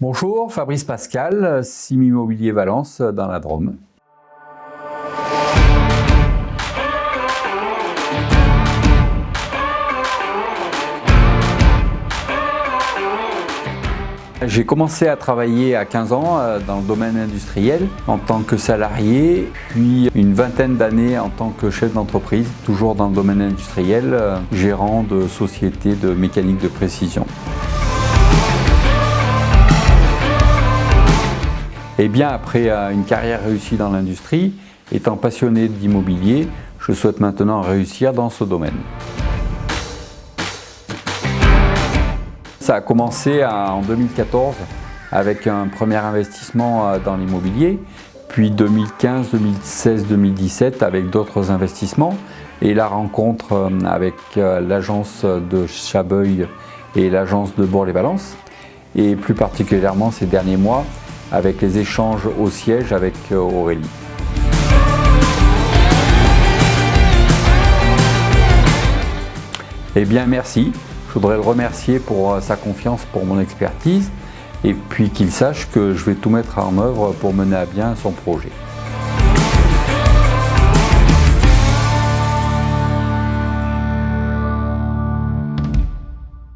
Bonjour, Fabrice Pascal, Sim Immobilier Valence dans la Drôme. J'ai commencé à travailler à 15 ans euh, dans le domaine industriel en tant que salarié, puis une vingtaine d'années en tant que chef d'entreprise, toujours dans le domaine industriel, euh, gérant de sociétés de mécanique de précision. Eh bien après euh, une carrière réussie dans l'industrie, étant passionné d'immobilier, je souhaite maintenant réussir dans ce domaine. Ça a commencé en 2014 avec un premier investissement euh, dans l'immobilier, puis 2015, 2016, 2017 avec d'autres investissements et la rencontre euh, avec euh, l'agence de Chabeuil et l'agence de Bourg-les-Valences et plus particulièrement ces derniers mois avec les échanges au siège avec Aurélie. Eh bien merci, je voudrais le remercier pour euh, sa confiance pour mon expertise et puis qu'il sache que je vais tout mettre en œuvre pour mener à bien son projet.